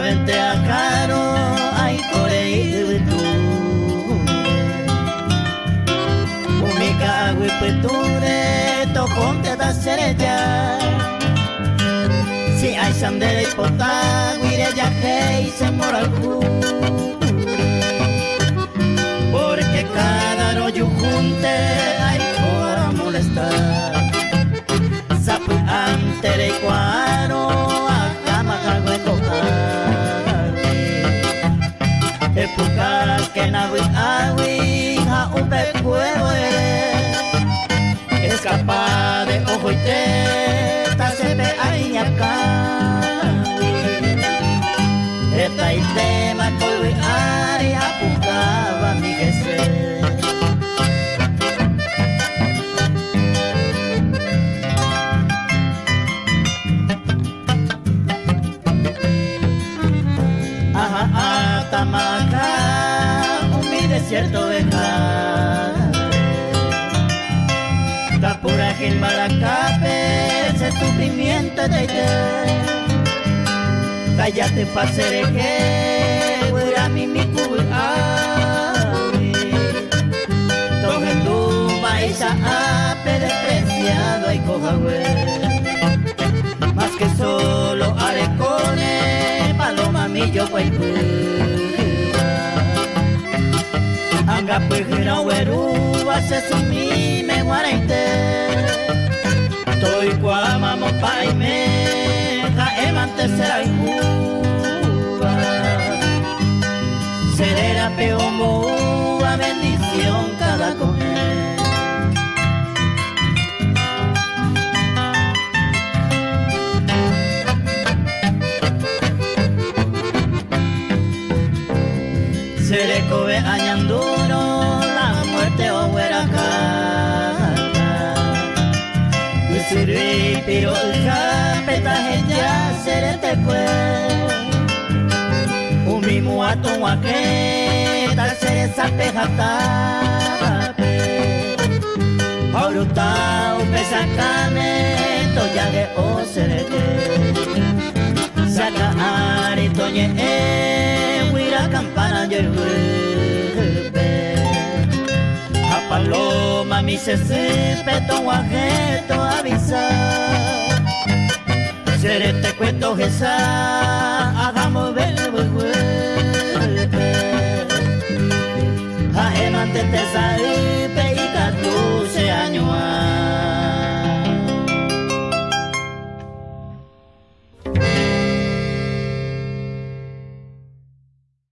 Vente a Jaro, ay corei tú. Umika agüipeture, toconte da serella. Si hay sandere potá, guire ya que se moral Porque cada rollo junte, ay para molestar. Sapu antere cual. Escapa de ojo y teta, se ve ahí acá. Esta y tema coi ari apuntaba mi jefe. Ajá, Atamaca, un Tapura Gil Malacape, ese sufrimiento de ella. Cállate pasere que fuera mi mi Togendu paisa ape despreciado y cojahue Más que solo arecone, paloma millo Anga pujina weruba se sumi será Cuba Serera peombo, a bendición cada comer Seré cobe añanduro, la muerte o hueraca. Y sirvi piro petaje ya seré te mismo ato guaque, tal seré sapejata. Aurutao pesacame, toyage o serete. Saca ari toñe e huira campana yerbe A paloma mi se peto guajeto avisa Seré te cuento esa hagamos verbo A emante te sale